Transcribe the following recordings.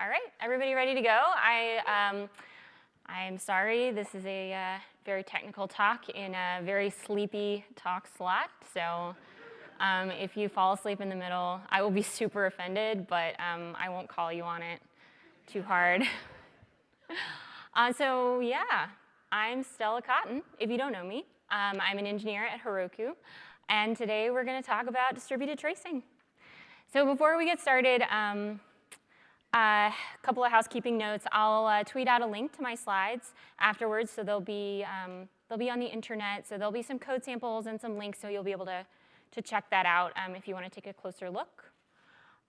All right, everybody ready to go? I, um, I'm sorry, this is a uh, very technical talk in a very sleepy talk slot. So um, if you fall asleep in the middle, I will be super offended, but um, I won't call you on it too hard. uh, so yeah, I'm Stella Cotton, if you don't know me. Um, I'm an engineer at Heroku, and today we're going to talk about distributed tracing. So before we get started, um, a uh, couple of housekeeping notes. I'll uh, tweet out a link to my slides afterwards, so they'll be, um, they'll be on the internet. So there'll be some code samples and some links, so you'll be able to, to check that out um, if you want to take a closer look.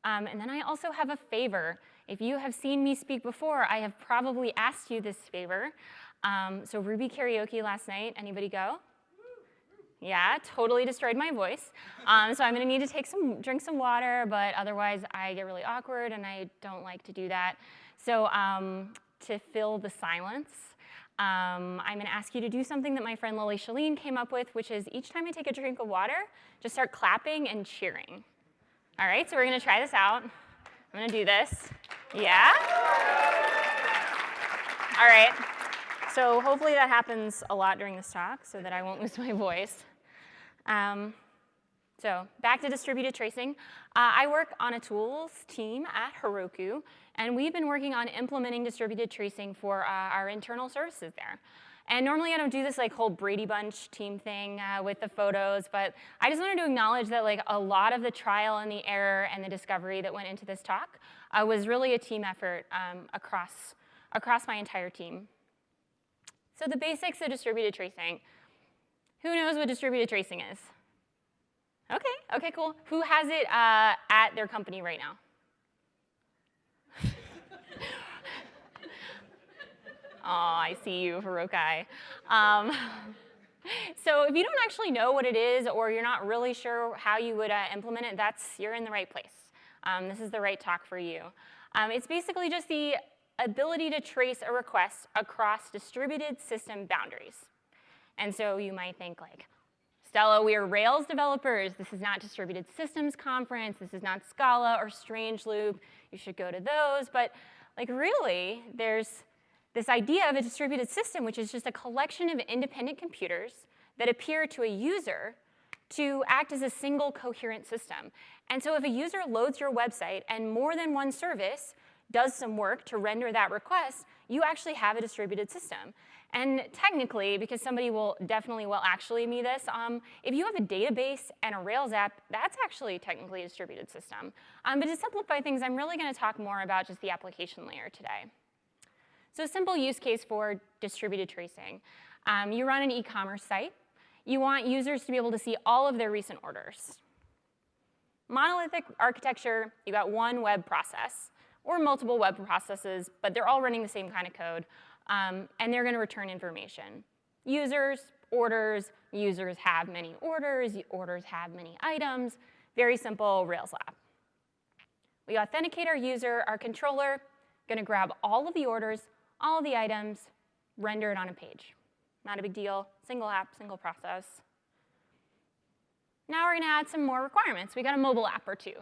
Um, and then I also have a favor. If you have seen me speak before, I have probably asked you this favor. Um, so Ruby karaoke last night, anybody go? Yeah, totally destroyed my voice. Um, so I'm gonna need to take some, drink some water, but otherwise I get really awkward and I don't like to do that. So um, to fill the silence, um, I'm gonna ask you to do something that my friend Lily Shalene came up with, which is each time I take a drink of water, just start clapping and cheering. All right, so we're gonna try this out. I'm gonna do this. Yeah? All right. So hopefully that happens a lot during this talk so that I won't lose my voice. Um, so back to distributed tracing. Uh, I work on a tools team at Heroku, and we've been working on implementing distributed tracing for uh, our internal services there. And normally I don't do this like whole Brady Bunch team thing uh, with the photos, but I just wanted to acknowledge that like a lot of the trial and the error and the discovery that went into this talk uh, was really a team effort um, across, across my entire team. So the basics of distributed tracing. Who knows what distributed tracing is? Okay, okay, cool. Who has it uh, at their company right now? oh, I see you, Heroku. Um, so if you don't actually know what it is or you're not really sure how you would uh, implement it, that's, you're in the right place. Um, this is the right talk for you. Um, it's basically just the ability to trace a request across distributed system boundaries. And so you might think like, Stella, we are Rails developers. This is not Distributed Systems Conference. This is not Scala or Strangeloop. You should go to those. But like really, there's this idea of a distributed system, which is just a collection of independent computers that appear to a user to act as a single coherent system. And so if a user loads your website and more than one service does some work to render that request, you actually have a distributed system. And technically, because somebody will definitely will actually me this, um, if you have a database and a Rails app, that's actually technically a distributed system. Um, but to simplify things, I'm really going to talk more about just the application layer today. So a simple use case for distributed tracing. Um, you run an e-commerce site. You want users to be able to see all of their recent orders. Monolithic architecture, you got one web process or multiple web processes, but they're all running the same kind of code um, and they're going to return information. Users, orders, users have many orders, orders have many items, very simple Rails app. We authenticate our user, our controller, gonna grab all of the orders, all of the items, render it on a page. Not a big deal, single app, single process. Now we're gonna add some more requirements. We got a mobile app or two.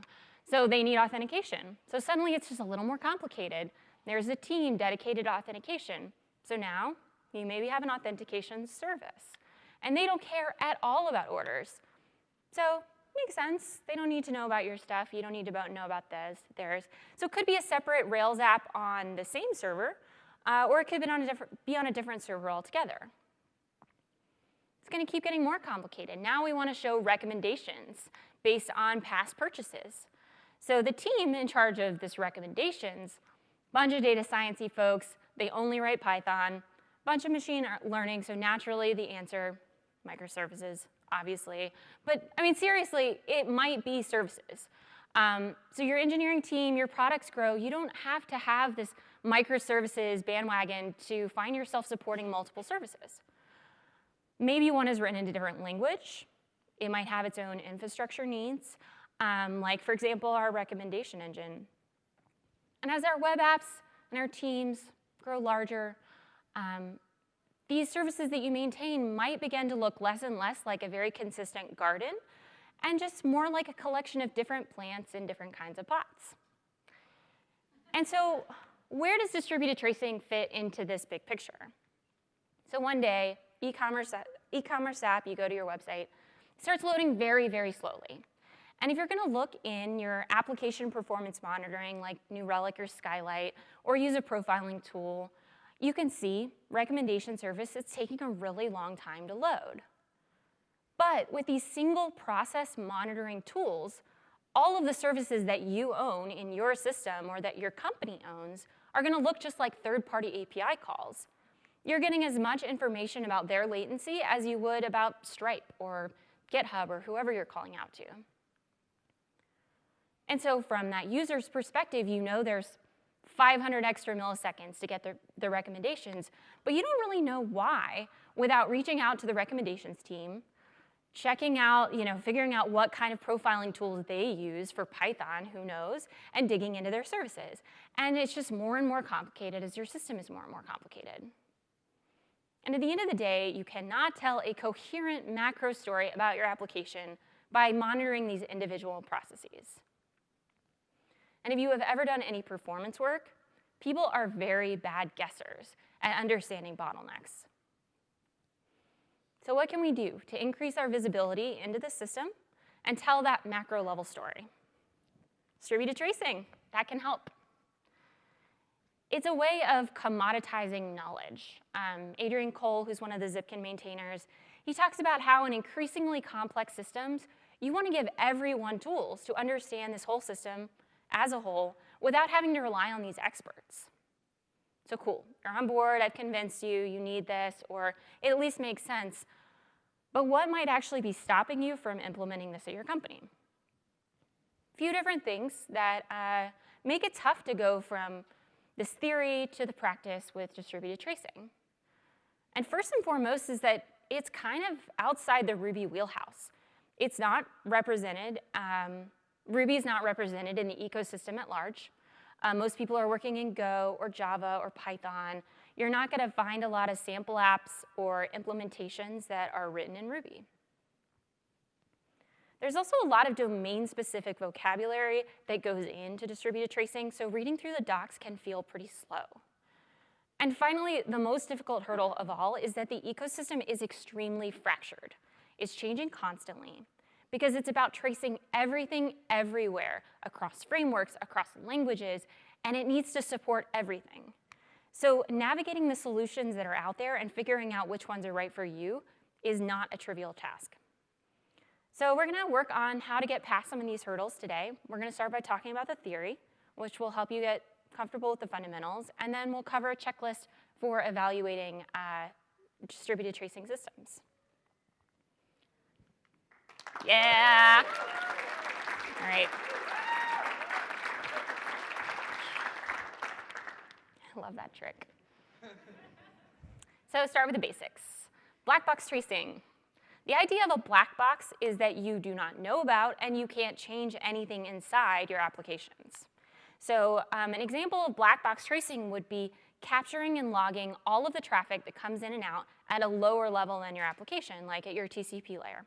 So they need authentication. So suddenly it's just a little more complicated. There's a team dedicated to authentication. So now you maybe have an authentication service. And they don't care at all about orders. So makes sense. They don't need to know about your stuff. You don't need to know about theirs. theirs. So it could be a separate Rails app on the same server, uh, or it could be on, a different, be on a different server altogether. It's going to keep getting more complicated. Now we want to show recommendations based on past purchases. So the team in charge of this recommendations, bunch of data sciencey folks, they only write Python, bunch of machine learning, so naturally the answer, microservices, obviously. But I mean, seriously, it might be services. Um, so your engineering team, your products grow, you don't have to have this microservices bandwagon to find yourself supporting multiple services. Maybe one is written in a different language. It might have its own infrastructure needs, um, like, for example, our recommendation engine. And as our web apps and our teams grow larger, um, these services that you maintain might begin to look less and less like a very consistent garden and just more like a collection of different plants in different kinds of pots. And so where does distributed tracing fit into this big picture? So one day, e-commerce e-commerce app, you go to your website, starts loading very, very slowly. And if you're gonna look in your application performance monitoring like New Relic or Skylight, or use a profiling tool, you can see recommendation service is taking a really long time to load. But with these single process monitoring tools, all of the services that you own in your system or that your company owns are gonna look just like third-party API calls. You're getting as much information about their latency as you would about Stripe or GitHub or whoever you're calling out to. And so from that user's perspective, you know there's 500 extra milliseconds to get the, the recommendations, but you don't really know why without reaching out to the recommendations team, checking out, you know, figuring out what kind of profiling tools they use for Python, who knows, and digging into their services. And it's just more and more complicated as your system is more and more complicated. And at the end of the day, you cannot tell a coherent macro story about your application by monitoring these individual processes. And if you have ever done any performance work, people are very bad guessers at understanding bottlenecks. So what can we do to increase our visibility into the system and tell that macro level story? Distributed tracing, that can help. It's a way of commoditizing knowledge. Um, Adrian Cole, who's one of the Zipkin maintainers, he talks about how in increasingly complex systems, you want to give everyone tools to understand this whole system as a whole without having to rely on these experts. So cool, you're on board, I've convinced you, you need this, or it at least makes sense. But what might actually be stopping you from implementing this at your company? A few different things that uh, make it tough to go from this theory to the practice with distributed tracing. And first and foremost is that it's kind of outside the Ruby wheelhouse. It's not represented um, Ruby is not represented in the ecosystem at large. Uh, most people are working in Go or Java or Python. You're not going to find a lot of sample apps or implementations that are written in Ruby. There's also a lot of domain-specific vocabulary that goes into distributed tracing, so reading through the docs can feel pretty slow. And finally, the most difficult hurdle of all is that the ecosystem is extremely fractured. It's changing constantly because it's about tracing everything everywhere across frameworks, across languages, and it needs to support everything. So navigating the solutions that are out there and figuring out which ones are right for you is not a trivial task. So we're gonna work on how to get past some of these hurdles today. We're gonna start by talking about the theory, which will help you get comfortable with the fundamentals, and then we'll cover a checklist for evaluating uh, distributed tracing systems. Yeah. All right. I love that trick. So start with the basics. Black box tracing. The idea of a black box is that you do not know about and you can't change anything inside your applications. So um, an example of black box tracing would be capturing and logging all of the traffic that comes in and out at a lower level than your application, like at your TCP layer.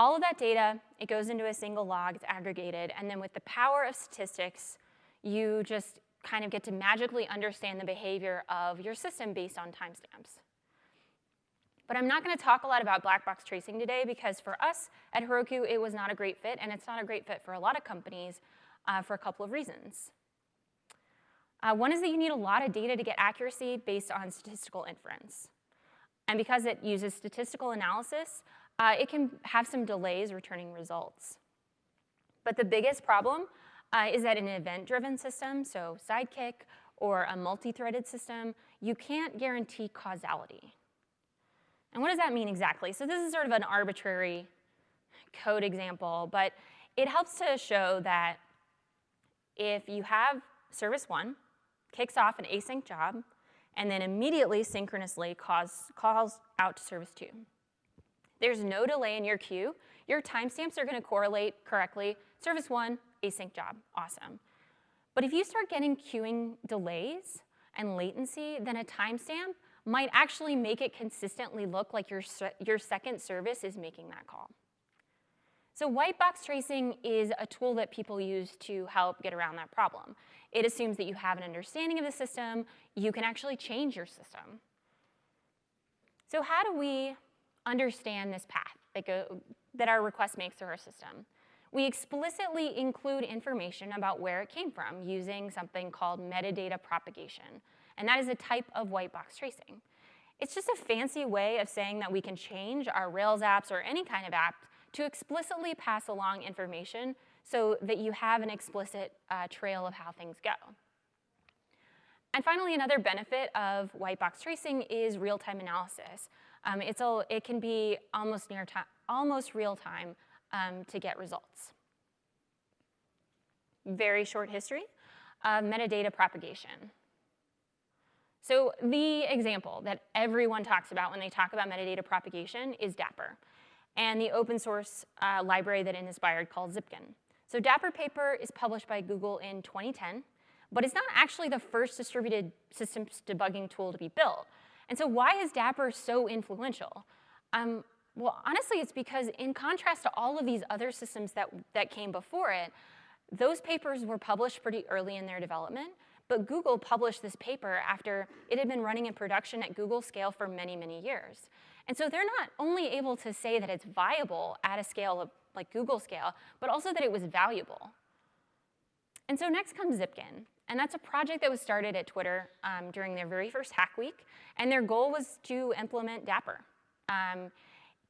All of that data, it goes into a single log, it's aggregated, and then with the power of statistics, you just kind of get to magically understand the behavior of your system based on timestamps. But I'm not gonna talk a lot about black box tracing today because for us at Heroku, it was not a great fit, and it's not a great fit for a lot of companies uh, for a couple of reasons. Uh, one is that you need a lot of data to get accuracy based on statistical inference. And because it uses statistical analysis, uh, it can have some delays returning results. But the biggest problem uh, is that in an event-driven system, so Sidekiq or a multi-threaded system, you can't guarantee causality. And what does that mean exactly? So this is sort of an arbitrary code example, but it helps to show that if you have service one, kicks off an async job, and then immediately synchronously calls, calls out to service two. There's no delay in your queue. Your timestamps are gonna correlate correctly. Service one, async job, awesome. But if you start getting queuing delays and latency, then a timestamp might actually make it consistently look like your, your second service is making that call. So white box tracing is a tool that people use to help get around that problem. It assumes that you have an understanding of the system, you can actually change your system. So how do we understand this path that, go, that our request makes through our system? We explicitly include information about where it came from using something called metadata propagation, and that is a type of white box tracing. It's just a fancy way of saying that we can change our Rails apps or any kind of app to explicitly pass along information so that you have an explicit uh, trail of how things go. And finally, another benefit of white box tracing is real-time analysis. Um, it's a, it can be almost near time, almost real-time um, to get results. Very short history of metadata propagation. So the example that everyone talks about when they talk about metadata propagation is Dapper and the open source uh, library that it inspired called Zipkin. So Dapper paper is published by Google in 2010, but it's not actually the first distributed systems debugging tool to be built. And so why is Dapper so influential? Um, well, honestly, it's because in contrast to all of these other systems that, that came before it, those papers were published pretty early in their development, but Google published this paper after it had been running in production at Google scale for many, many years. And so they're not only able to say that it's viable at a scale of like Google scale, but also that it was valuable. And so next comes Zipkin. And that's a project that was started at Twitter um, during their very first Hack Week. And their goal was to implement Dapper. Um,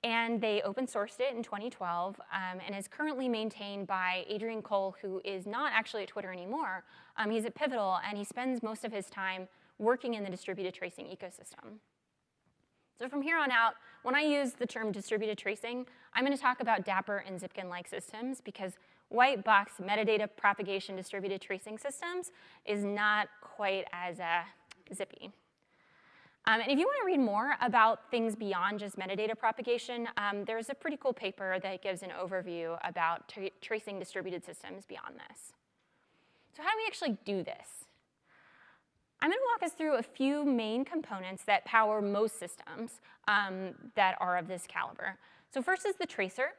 and they open sourced it in 2012 um, and is currently maintained by Adrian Cole, who is not actually at Twitter anymore. Um, he's at Pivotal, and he spends most of his time working in the distributed tracing ecosystem. So from here on out, when I use the term distributed tracing, I'm going to talk about Dapper and Zipkin-like systems because white box metadata propagation distributed tracing systems is not quite as uh, zippy. Um, and if you want to read more about things beyond just metadata propagation, um, there's a pretty cool paper that gives an overview about tra tracing distributed systems beyond this. So how do we actually do this? I'm going to walk us through a few main components that power most systems um, that are of this caliber. So first is the tracer.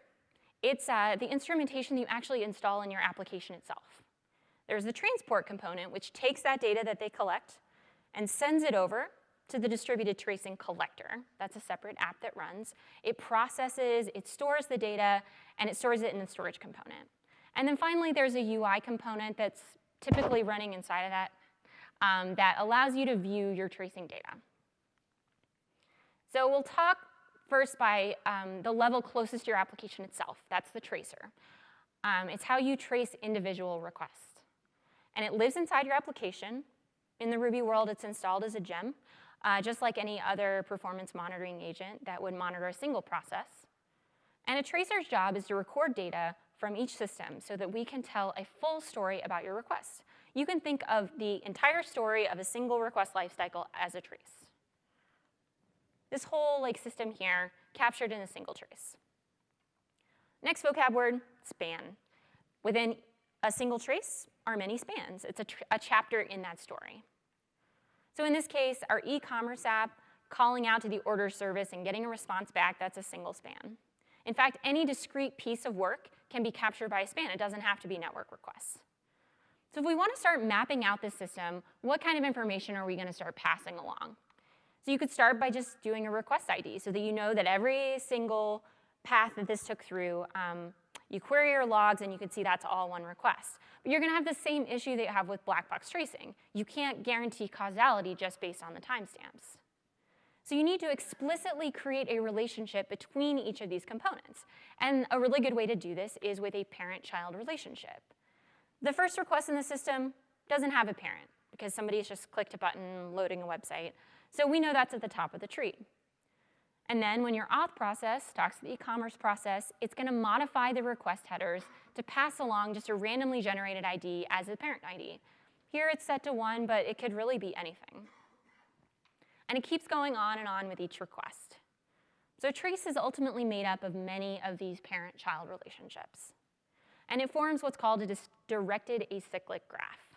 It's uh, the instrumentation that you actually install in your application itself. There's the transport component, which takes that data that they collect and sends it over to the distributed tracing collector. That's a separate app that runs. It processes, it stores the data, and it stores it in the storage component. And then finally, there's a UI component that's typically running inside of that um, that allows you to view your tracing data. So we'll talk first by um, the level closest to your application itself. That's the tracer. Um, it's how you trace individual requests. And it lives inside your application. In the Ruby world, it's installed as a gem, uh, just like any other performance monitoring agent that would monitor a single process. And a tracer's job is to record data from each system so that we can tell a full story about your request you can think of the entire story of a single request lifecycle as a trace. This whole like system here captured in a single trace. Next vocab word, span. Within a single trace are many spans. It's a, a chapter in that story. So in this case, our e-commerce app calling out to the order service and getting a response back, that's a single span. In fact, any discrete piece of work can be captured by a span. It doesn't have to be network requests. So if we want to start mapping out this system, what kind of information are we going to start passing along? So you could start by just doing a request ID so that you know that every single path that this took through, um, you query your logs and you can see that's all one request. But you're going to have the same issue that you have with black box tracing. You can't guarantee causality just based on the timestamps. So you need to explicitly create a relationship between each of these components. And a really good way to do this is with a parent-child relationship. The first request in the system doesn't have a parent because somebody's just clicked a button loading a website. So we know that's at the top of the tree. And then when your auth process talks to the e-commerce process, it's going to modify the request headers to pass along just a randomly generated ID as a parent ID. Here it's set to one, but it could really be anything. And it keeps going on and on with each request. So trace is ultimately made up of many of these parent-child relationships and it forms what's called a directed acyclic graph.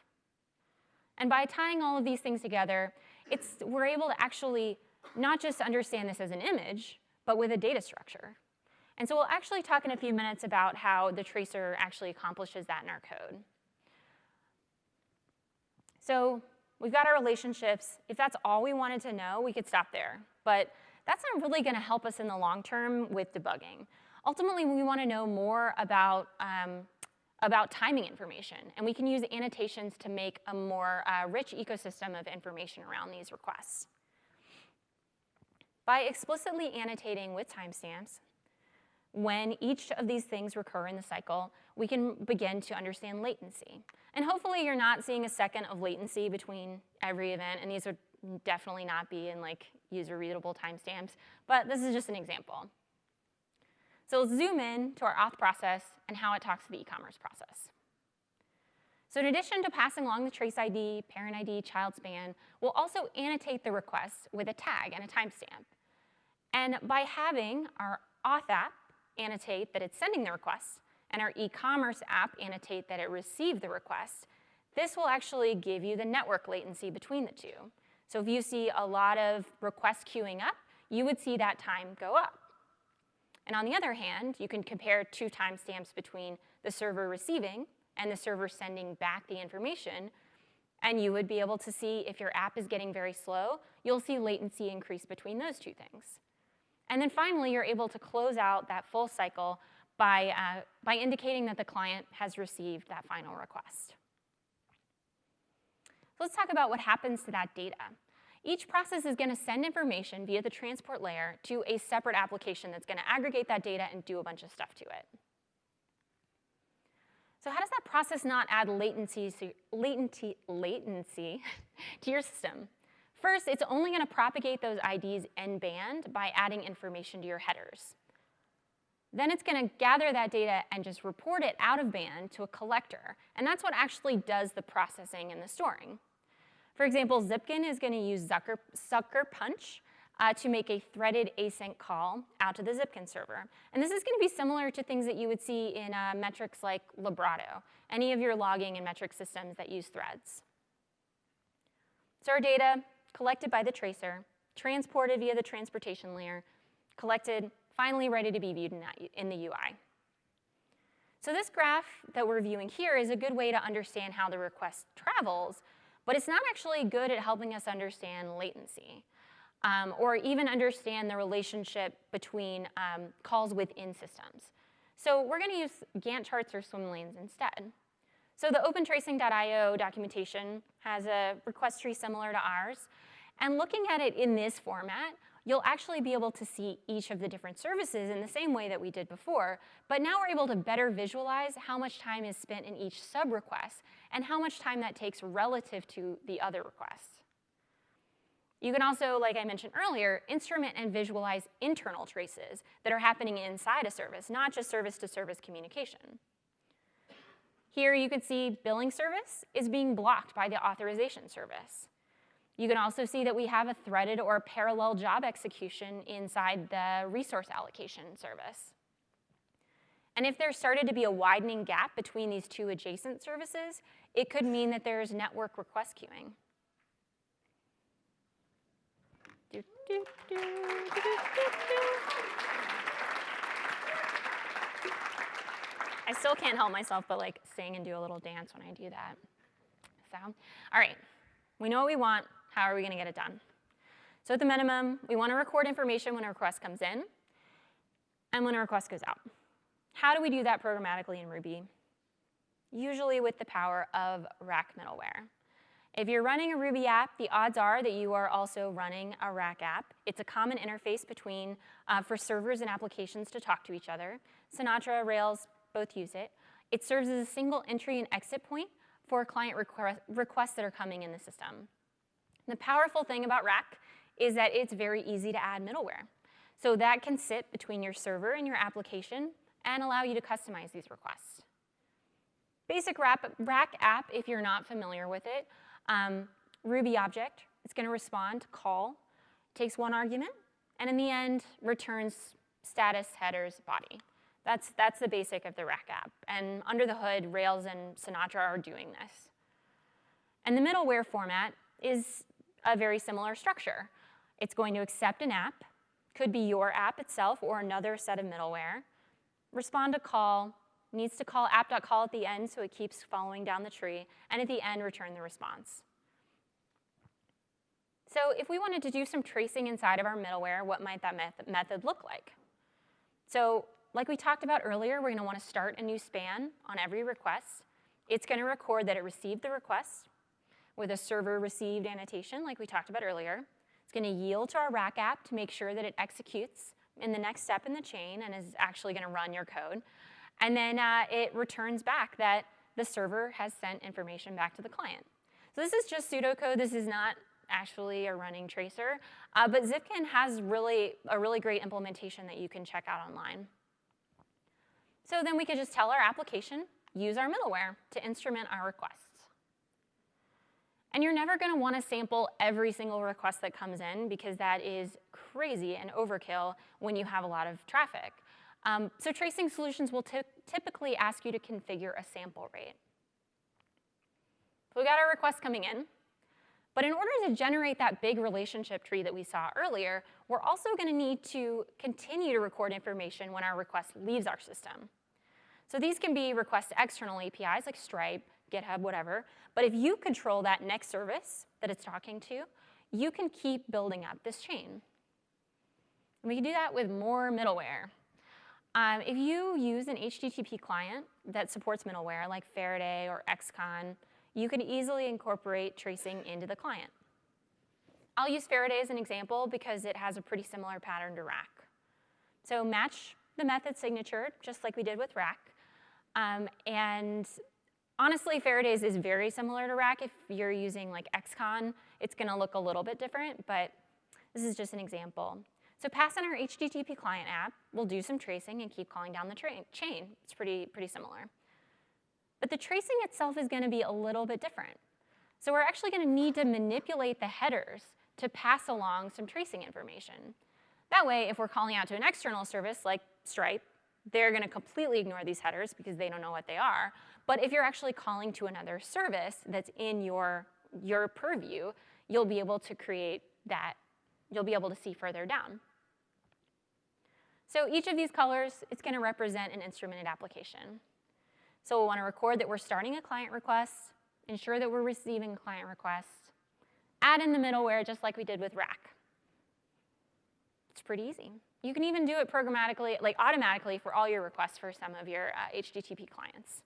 And by tying all of these things together, it's, we're able to actually not just understand this as an image, but with a data structure. And so we'll actually talk in a few minutes about how the tracer actually accomplishes that in our code. So we've got our relationships. If that's all we wanted to know, we could stop there. But that's not really going to help us in the long term with debugging. Ultimately, we want to know more about, um, about timing information, and we can use annotations to make a more uh, rich ecosystem of information around these requests. By explicitly annotating with timestamps, when each of these things recur in the cycle, we can begin to understand latency. And hopefully you're not seeing a second of latency between every event, and these would definitely not be in like user readable timestamps, but this is just an example. So let's zoom in to our auth process and how it talks to the e-commerce process. So in addition to passing along the trace ID, parent ID, child span, we'll also annotate the request with a tag and a timestamp. And by having our auth app annotate that it's sending the request and our e-commerce app annotate that it received the request, this will actually give you the network latency between the two. So if you see a lot of requests queuing up, you would see that time go up. And on the other hand, you can compare two timestamps between the server receiving and the server sending back the information, and you would be able to see if your app is getting very slow, you'll see latency increase between those two things. And then finally, you're able to close out that full cycle by, uh, by indicating that the client has received that final request. So let's talk about what happens to that data. Each process is going to send information via the transport layer to a separate application that's going to aggregate that data and do a bunch of stuff to it. So how does that process not add latency, latency, latency to your system? First, it's only going to propagate those IDs in band by adding information to your headers. Then it's going to gather that data and just report it out of band to a collector. And that's what actually does the processing and the storing. For example, Zipkin is going to use Zucker, Sucker Punch uh, to make a threaded async call out to the Zipkin server. And this is going to be similar to things that you would see in uh, metrics like Librato, any of your logging and metric systems that use threads. So our data collected by the tracer, transported via the transportation layer, collected, finally ready to be viewed in, that, in the UI. So this graph that we're viewing here is a good way to understand how the request travels, but it's not actually good at helping us understand latency um, or even understand the relationship between um, calls within systems. So we're going to use Gantt charts or swim lanes instead. So the opentracing.io documentation has a request tree similar to ours. And looking at it in this format, you'll actually be able to see each of the different services in the same way that we did before, but now we're able to better visualize how much time is spent in each sub-request and how much time that takes relative to the other requests. You can also, like I mentioned earlier, instrument and visualize internal traces that are happening inside a service, not just service-to-service -service communication. Here you can see billing service is being blocked by the authorization service. You can also see that we have a threaded or parallel job execution inside the resource allocation service. And if there started to be a widening gap between these two adjacent services, it could mean that there's network request queuing. I still can't help myself but like sing and do a little dance when I do that. So, all right, we know what we want. How are we going to get it done? So at the minimum, we want to record information when a request comes in and when a request goes out. How do we do that programmatically in Ruby? Usually with the power of Rack middleware. If you're running a Ruby app, the odds are that you are also running a Rack app. It's a common interface between, uh, for servers and applications to talk to each other. Sinatra, Rails, both use it. It serves as a single entry and exit point for client request, requests that are coming in the system. The powerful thing about Rack is that it's very easy to add middleware. So that can sit between your server and your application and allow you to customize these requests. Basic Rack app, if you're not familiar with it, um, Ruby object, it's going to respond, call, takes one argument, and in the end returns status, headers, body. That's, that's the basic of the Rack app. And under the hood, Rails and Sinatra are doing this. And the middleware format is a very similar structure. It's going to accept an app, could be your app itself or another set of middleware. Respond to call, needs to call app.call at the end so it keeps following down the tree, and at the end, return the response. So if we wanted to do some tracing inside of our middleware, what might that method look like? So like we talked about earlier, we're gonna wanna start a new span on every request. It's gonna record that it received the request with a server received annotation like we talked about earlier. It's gonna yield to our rack app to make sure that it executes in the next step in the chain and is actually gonna run your code. And then uh, it returns back that the server has sent information back to the client. So this is just pseudocode. This is not actually a running tracer. Uh, but Zipkin has really a really great implementation that you can check out online. So then we could just tell our application, use our middleware to instrument our requests. And you're never going to want to sample every single request that comes in because that is crazy and overkill when you have a lot of traffic. Um, so tracing solutions will typically ask you to configure a sample rate. So we got our request coming in. But in order to generate that big relationship tree that we saw earlier, we're also going to need to continue to record information when our request leaves our system. So these can be requests to external APIs like Stripe, GitHub, whatever. But if you control that next service that it's talking to, you can keep building up this chain. And we can do that with more middleware. Um, if you use an HTTP client that supports middleware like Faraday or Excon, you can easily incorporate tracing into the client. I'll use Faraday as an example because it has a pretty similar pattern to Rack. So match the method signature, just like we did with Rack. Um, and honestly, Faraday's is very similar to Rack. If you're using like Excon, it's gonna look a little bit different, but this is just an example. So pass in our HTTP client app, we'll do some tracing and keep calling down the chain. It's pretty, pretty similar. But the tracing itself is gonna be a little bit different. So we're actually gonna need to manipulate the headers to pass along some tracing information. That way, if we're calling out to an external service like Stripe, they're gonna completely ignore these headers because they don't know what they are. But if you're actually calling to another service that's in your, your purview, you'll be able to create that, you'll be able to see further down. So each of these colors, it's going to represent an instrumented application. So we'll want to record that we're starting a client request, ensure that we're receiving client requests, add in the middleware just like we did with Rack. It's pretty easy. You can even do it programmatically, like automatically for all your requests for some of your uh, HTTP clients.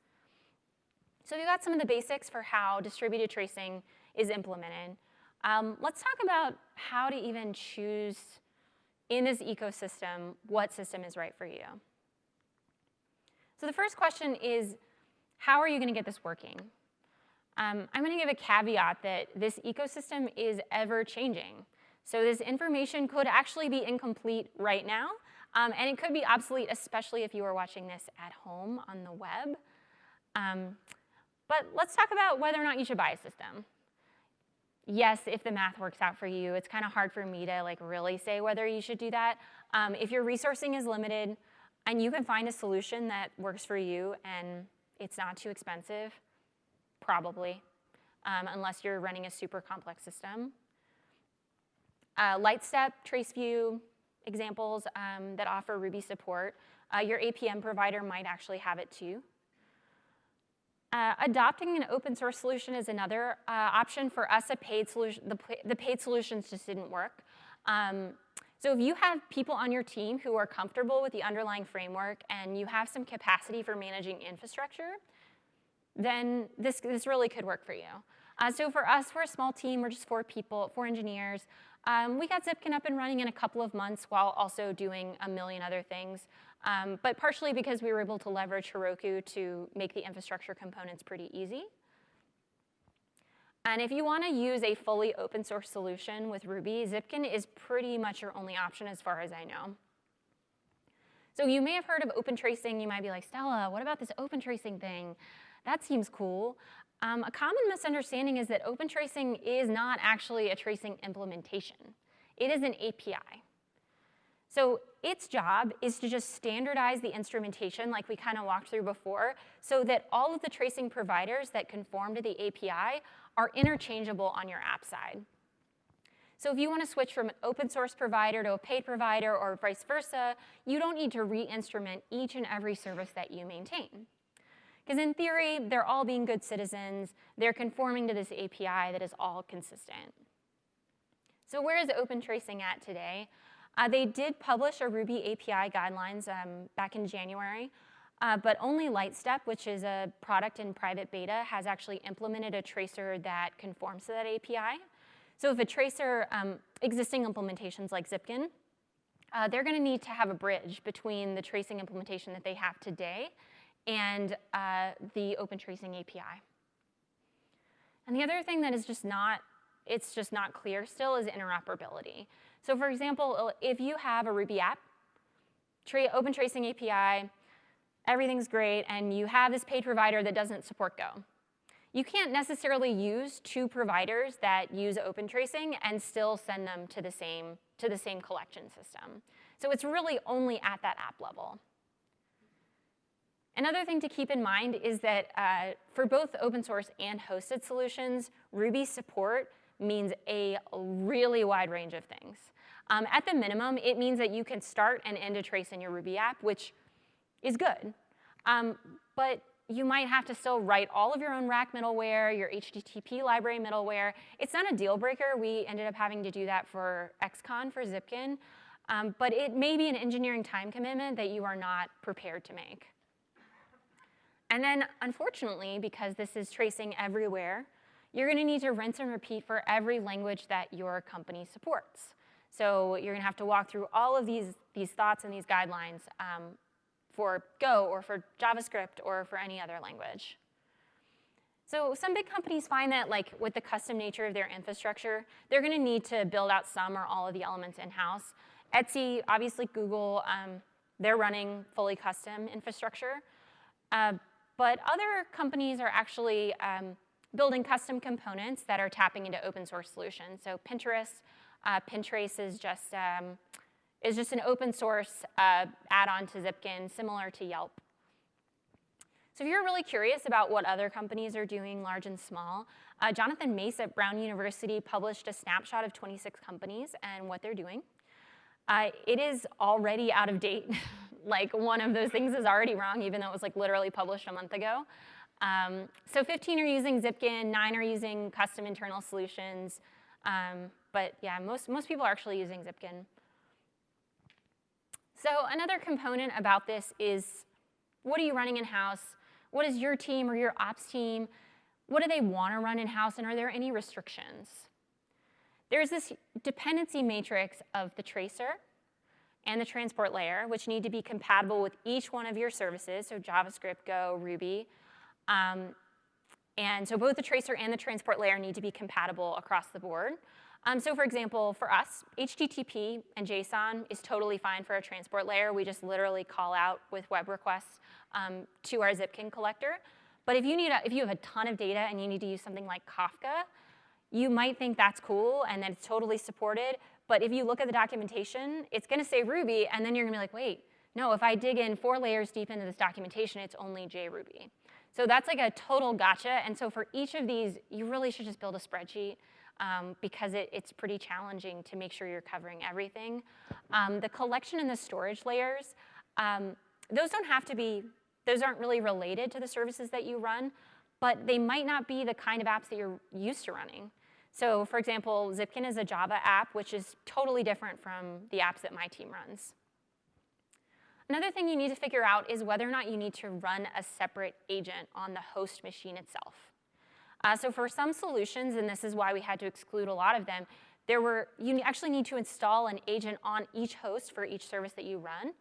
So we've got some of the basics for how distributed tracing is implemented. Um, let's talk about how to even choose in this ecosystem, what system is right for you. So the first question is, how are you going to get this working? Um, I'm going to give a caveat that this ecosystem is ever changing. So this information could actually be incomplete right now, um, and it could be obsolete, especially if you are watching this at home on the web. Um, but let's talk about whether or not you should buy a system yes, if the math works out for you, it's kind of hard for me to like really say whether you should do that. Um, if your resourcing is limited and you can find a solution that works for you and it's not too expensive, probably, um, unless you're running a super complex system. Uh, Lightstep, Traceview, examples um, that offer Ruby support. Uh, your APM provider might actually have it too. Uh, adopting an open source solution is another uh, option. For us, a paid solution, the, the paid solutions just didn't work. Um, so if you have people on your team who are comfortable with the underlying framework and you have some capacity for managing infrastructure, then this, this really could work for you. Uh, so for us, we're a small team, we're just four people, four engineers. Um, we got Zipkin up and running in a couple of months while also doing a million other things um, but partially because we were able to leverage Heroku to make the infrastructure components pretty easy. And if you want to use a fully open source solution with Ruby, Zipkin is pretty much your only option as far as I know. So you may have heard of open tracing. You might be like, Stella, what about this open tracing thing? That seems cool. Um, a common misunderstanding is that open tracing is not actually a tracing implementation. It is an API. So its job is to just standardize the instrumentation like we kind of walked through before so that all of the tracing providers that conform to the API are interchangeable on your app side. So if you want to switch from an open source provider to a paid provider or vice versa, you don't need to re-instrument each and every service that you maintain. Because in theory, they're all being good citizens. They're conforming to this API that is all consistent. So where is open tracing at today? Uh, they did publish a Ruby API guidelines um, back in January, uh, but only Lightstep, which is a product in private beta, has actually implemented a tracer that conforms to that API. So if a tracer, um, existing implementations like Zipkin, uh, they're going to need to have a bridge between the tracing implementation that they have today and uh, the open tracing API. And the other thing that is just not, it's just not clear still is interoperability. So for example, if you have a Ruby app, open tracing API, everything's great, and you have this paid provider that doesn't support Go. You can't necessarily use two providers that use open tracing and still send them to the same, to the same collection system. So it's really only at that app level. Another thing to keep in mind is that uh, for both open source and hosted solutions, Ruby support means a really wide range of things. Um, at the minimum, it means that you can start and end a trace in your Ruby app, which is good. Um, but you might have to still write all of your own rack middleware, your HTTP library middleware. It's not a deal breaker. We ended up having to do that for Excon, for Zipkin. Um, but it may be an engineering time commitment that you are not prepared to make. And then, unfortunately, because this is tracing everywhere, you're going to need to rinse and repeat for every language that your company supports. So you're going to have to walk through all of these, these thoughts and these guidelines um, for Go or for JavaScript or for any other language. So some big companies find that like with the custom nature of their infrastructure, they're going to need to build out some or all of the elements in-house. Etsy, obviously Google, um, they're running fully custom infrastructure. Uh, but other companies are actually um, building custom components that are tapping into open source solutions. So Pinterest, uh, Pintrace is just um, is just an open source uh, add-on to Zipkin, similar to Yelp. So if you're really curious about what other companies are doing, large and small, uh, Jonathan Mace at Brown University published a snapshot of 26 companies and what they're doing. Uh, it is already out of date. like one of those things is already wrong, even though it was like literally published a month ago. Um, so 15 are using Zipkin, nine are using custom internal solutions. Um, but yeah, most, most people are actually using Zipkin. So another component about this is what are you running in-house? What is your team or your ops team? What do they want to run in-house and are there any restrictions? There's this dependency matrix of the tracer and the transport layer, which need to be compatible with each one of your services, so JavaScript, Go, Ruby. Um, and so both the tracer and the transport layer need to be compatible across the board. Um, so for example, for us, HTTP and JSON is totally fine for a transport layer. We just literally call out with web requests um, to our Zipkin collector. But if you, need a, if you have a ton of data and you need to use something like Kafka, you might think that's cool and that it's totally supported. But if you look at the documentation, it's going to say Ruby, and then you're going to be like, wait, no, if I dig in four layers deep into this documentation, it's only JRuby. So that's like a total gotcha. And so for each of these, you really should just build a spreadsheet um, because it, it's pretty challenging to make sure you're covering everything. Um, the collection and the storage layers, um, those don't have to be, those aren't really related to the services that you run, but they might not be the kind of apps that you're used to running. So for example, Zipkin is a Java app, which is totally different from the apps that my team runs. Another thing you need to figure out is whether or not you need to run a separate agent on the host machine itself. Uh, so for some solutions, and this is why we had to exclude a lot of them, there were, you actually need to install an agent on each host for each service that you run.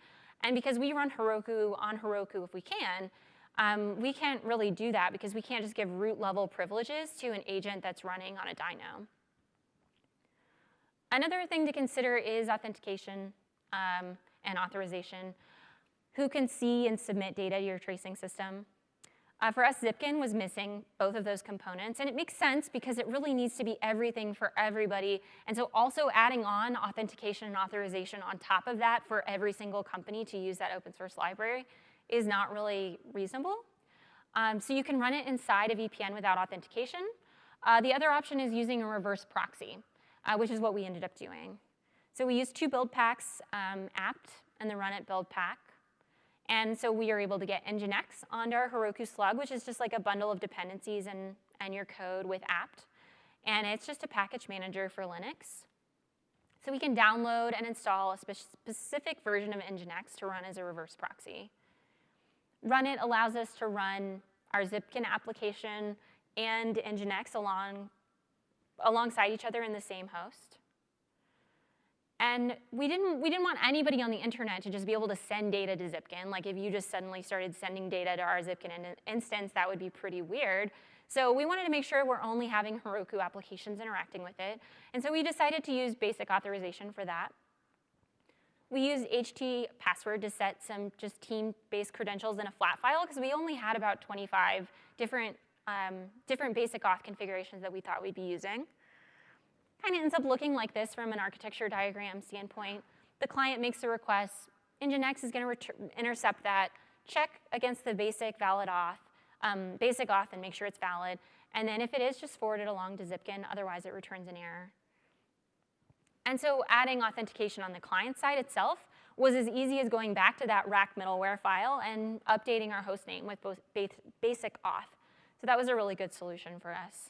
And because we run Heroku on Heroku if we can, um, we can't really do that because we can't just give root level privileges to an agent that's running on a dyno. Another thing to consider is authentication um, and authorization. Who can see and submit data to your tracing system? Uh, for us, Zipkin was missing both of those components, and it makes sense because it really needs to be everything for everybody. And so also adding on authentication and authorization on top of that for every single company to use that open source library is not really reasonable. Um, so you can runit inside of VPN without authentication. Uh, the other option is using a reverse proxy. uh, which is what we ended up doing. So we used two build packs, um, apt and the run it build pack. And so we are able to get Nginx onto our Heroku Slug, which is just like a bundle of dependencies and, and your code with apt. And it's just a package manager for Linux. So we can download and install a spe specific version of Nginx to run as a reverse proxy. runit allows us to run our Zipkin application and Nginx along, alongside each other in the same host. And we didn't, we didn't want anybody on the internet to just be able to send data to Zipkin. Like if you just suddenly started sending data to our Zipkin in instance, that would be pretty weird. So we wanted to make sure we're only having Heroku applications interacting with it. And so we decided to use basic authorization for that. We used HT password to set some just team-based credentials in a flat file because we only had about 25 different, um, different basic auth configurations that we thought we'd be using. Kind of ends up looking like this from an architecture diagram standpoint. The client makes a request. Nginx is going to intercept that, check against the basic valid auth, um, basic auth and make sure it's valid. And then if it is, just forward it along to Zipkin. Otherwise, it returns an error. And so adding authentication on the client side itself was as easy as going back to that rack middleware file and updating our host name with both basic auth. So that was a really good solution for us.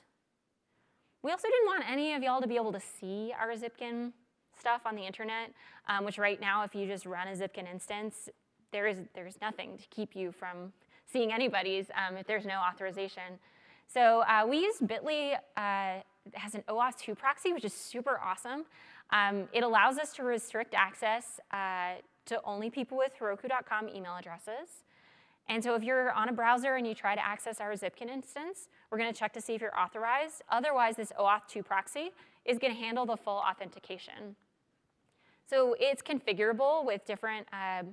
We also didn't want any of y'all to be able to see our Zipkin stuff on the internet, um, which right now, if you just run a Zipkin instance, there is, there's nothing to keep you from seeing anybody's um, if there's no authorization. So uh, we use Bitly uh, has an OAuth 2 proxy, which is super awesome. Um, it allows us to restrict access uh, to only people with Heroku.com email addresses. And so if you're on a browser and you try to access our Zipkin instance, we're going to check to see if you're authorized. Otherwise, this OAuth 2 proxy is going to handle the full authentication. So it's configurable with different uh,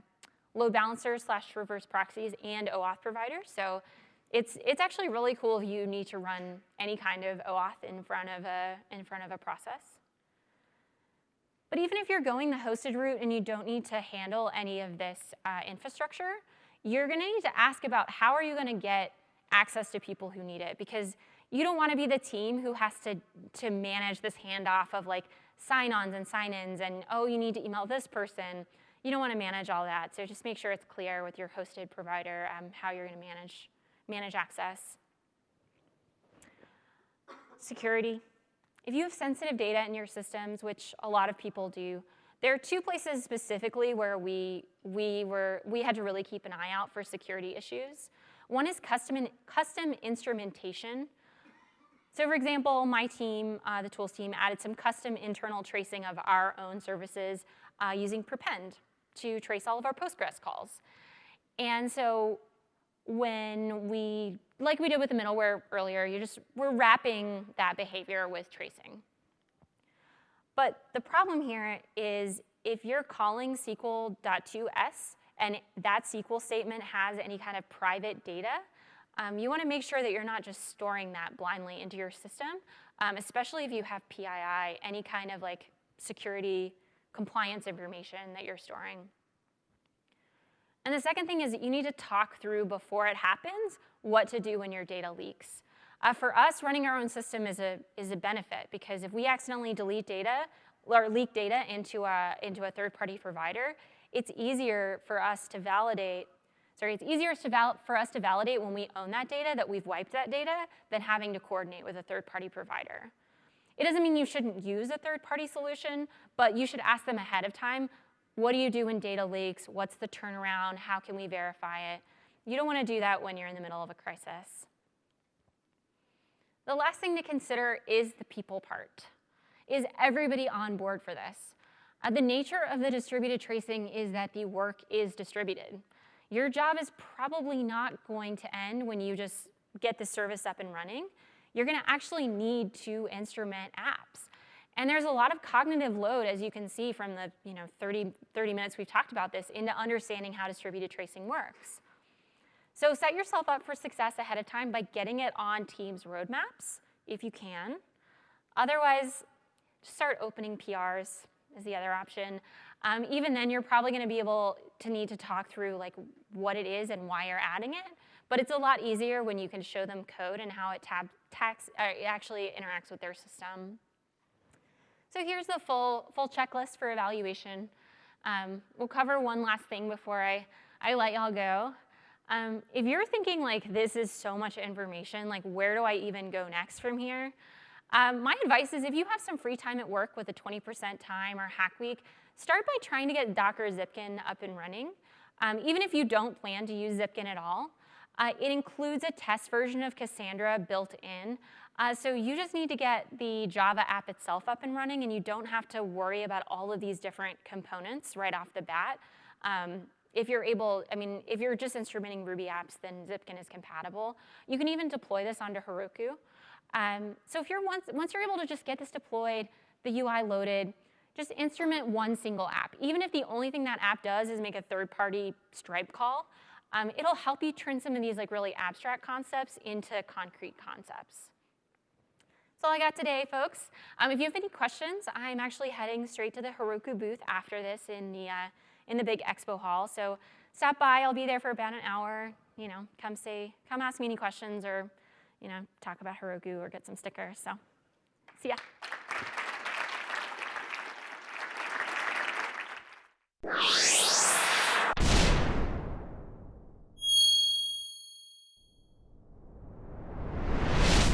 load balancers slash reverse proxies and OAuth providers. So it's, it's actually really cool if you need to run any kind of OAuth in front of a, in front of a process. But even if you're going the hosted route and you don't need to handle any of this uh, infrastructure, you're gonna need to ask about how are you gonna get access to people who need it because you don't wanna be the team who has to, to manage this handoff of like sign-ons and sign-ins and oh, you need to email this person. You don't wanna manage all that. So just make sure it's clear with your hosted provider um, how you're gonna manage, manage access. Security. If you have sensitive data in your systems, which a lot of people do, there are two places specifically where we, we, were, we had to really keep an eye out for security issues. One is custom, custom instrumentation. So for example, my team, uh, the tools team, added some custom internal tracing of our own services uh, using Prepend to trace all of our Postgres calls. And so when we, like we did with the middleware earlier, you just, we're wrapping that behavior with tracing. But the problem here is if you're calling SQL.to_s and that SQL statement has any kind of private data, um, you want to make sure that you're not just storing that blindly into your system, um, especially if you have PII, any kind of like security compliance information that you're storing. And the second thing is that you need to talk through before it happens what to do when your data leaks. Uh, for us, running our own system is a, is a benefit because if we accidentally delete data or leak data into a, into a third-party provider, it's easier for us to validate, sorry, it's easier for us to validate when we own that data that we've wiped that data than having to coordinate with a third-party provider. It doesn't mean you shouldn't use a third-party solution, but you should ask them ahead of time, what do you do when data leaks? What's the turnaround? How can we verify it? You don't want to do that when you're in the middle of a crisis. The last thing to consider is the people part. Is everybody on board for this? Uh, the nature of the distributed tracing is that the work is distributed. Your job is probably not going to end when you just get the service up and running. You're gonna actually need to instrument apps. And there's a lot of cognitive load, as you can see from the you know, 30, 30 minutes we've talked about this, into understanding how distributed tracing works. So set yourself up for success ahead of time by getting it on Teams roadmaps, if you can. Otherwise, start opening PRs is the other option. Um, even then, you're probably going to be able to need to talk through like what it is and why you're adding it. But it's a lot easier when you can show them code and how it tab tax, it actually interacts with their system. So here's the full, full checklist for evaluation. Um, we'll cover one last thing before I, I let y'all go. Um, if you're thinking like this is so much information, like where do I even go next from here? Um, my advice is if you have some free time at work with a 20% time or hack week, start by trying to get Docker Zipkin up and running. Um, even if you don't plan to use Zipkin at all, uh, it includes a test version of Cassandra built in. Uh, so you just need to get the Java app itself up and running and you don't have to worry about all of these different components right off the bat. Um, if you're able, I mean, if you're just instrumenting Ruby apps, then Zipkin is compatible. You can even deploy this onto Heroku. Um, so if you're once, once you're able to just get this deployed, the UI loaded, just instrument one single app. Even if the only thing that app does is make a third-party Stripe call, um, it'll help you turn some of these like really abstract concepts into concrete concepts. That's all I got today, folks. Um, if you have any questions, I'm actually heading straight to the Heroku booth after this in the, uh, in the big expo hall. So stop by, I'll be there for about an hour. You know, come say, come ask me any questions or, you know, talk about Heroku or get some stickers. So see ya.